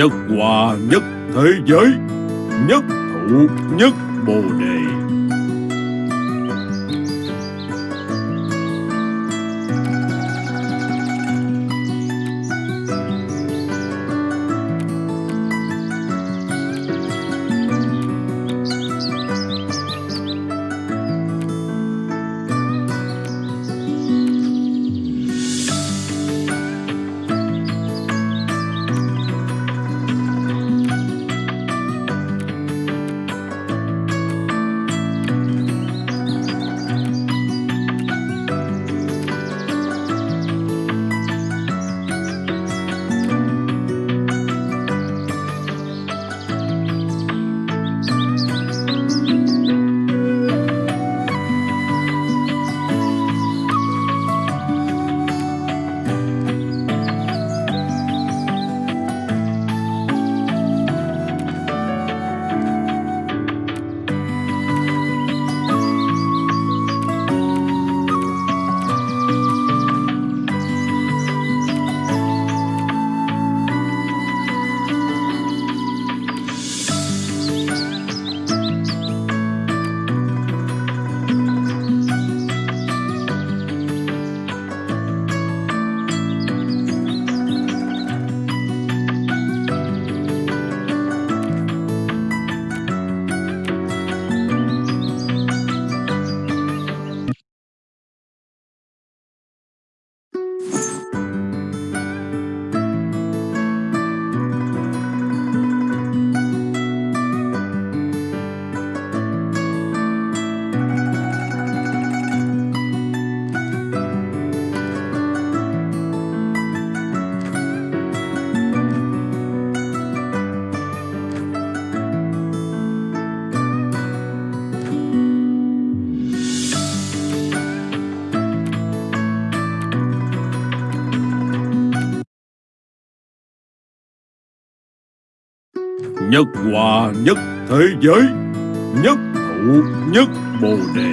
Nhất hòa nhất thế giới Nhất thụ nhất bồ đề. Nhất hòa nhất thế giới Nhất thụ nhất bồ đề.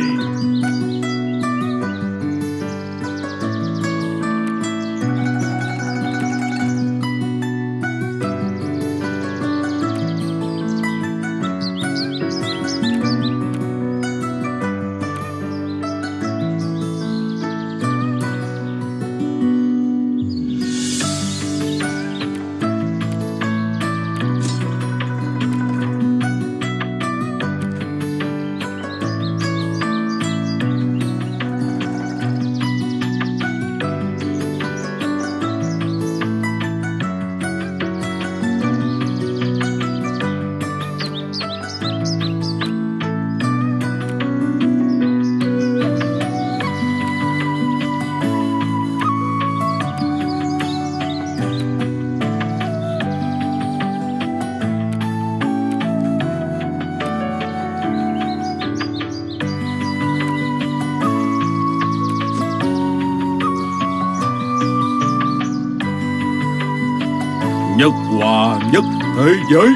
Nhất thế giới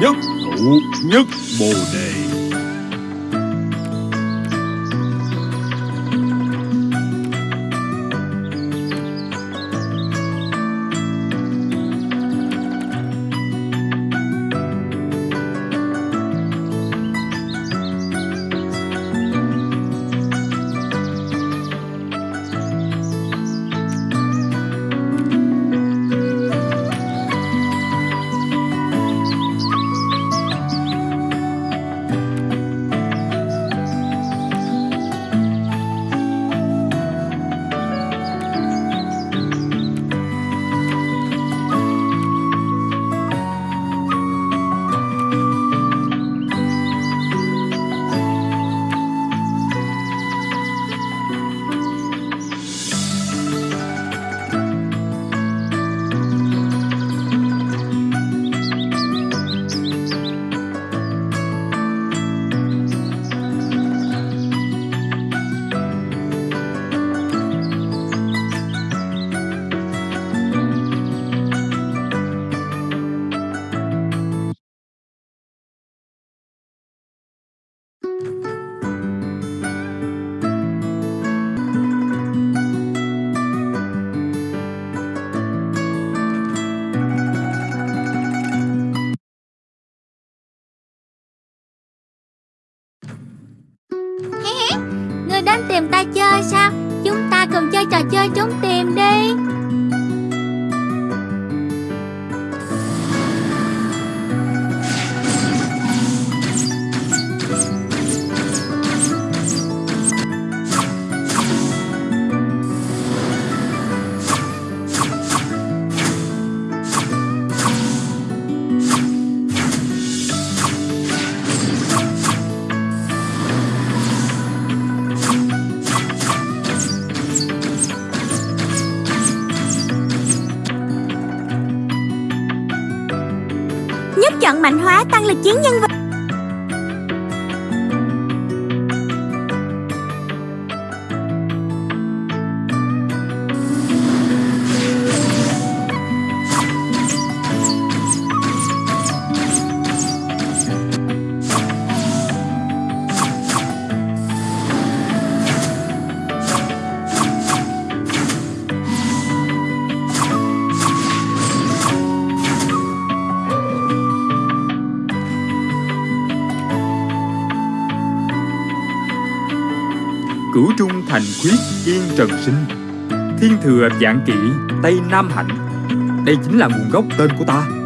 Nhất thụ nhất bồ đề. Ta chơi sao? Chúng ta cùng chơi trò chơi trốn tìm đi. Chọn mạnh hóa tăng lực chiến nhân vật. Hành khuyết yên trần sinh. Thiên thừa vạn kỵ Tây Nam hạnh. Đây chính là nguồn gốc tên của ta.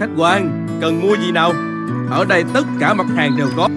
Khách quan, cần mua gì nào? Ở đây tất cả mặt hàng đều có.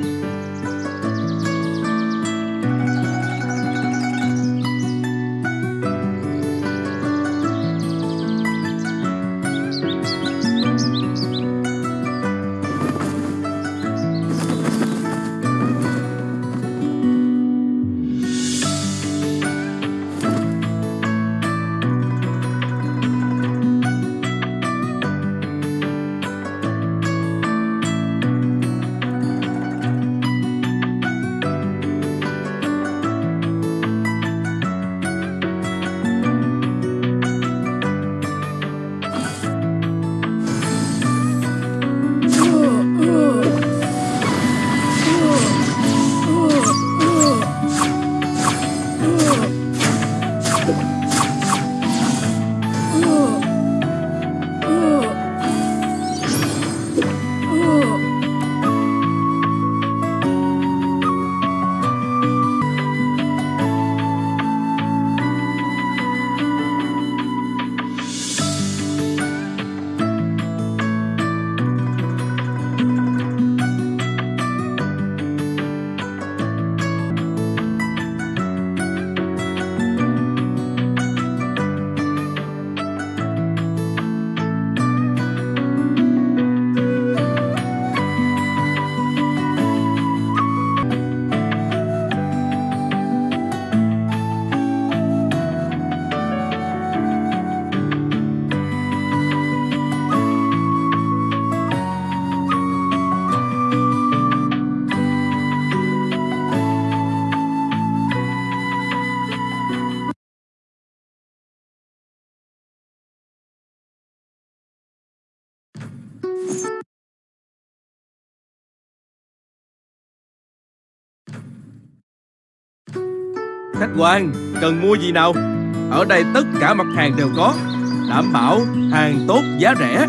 Khách quan, cần mua gì nào? Ở đây tất cả mặt hàng đều có. Đảm bảo hàng tốt giá rẻ.